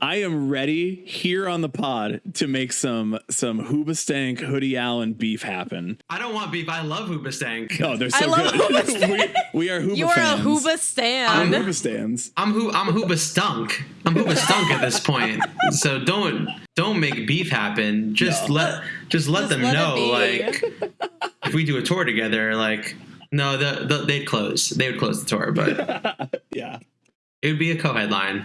I am ready here on the pod to make some some Hoobastank Hoodie Allen beef happen. I don't want beef. I love Hoobastank. Oh, they're I so love good. Hoobastank. we, we are Hooba You are fans. a Hoobastan. I'm Hoobastans. I'm who I'm Hoobastunk. I'm Hoobastunk at this point. So don't don't make beef happen. Just No. let just let Just them let know like if we do a tour together, like no, the, the they'd close. They would close the tour, but yeah. it would be a co-headline.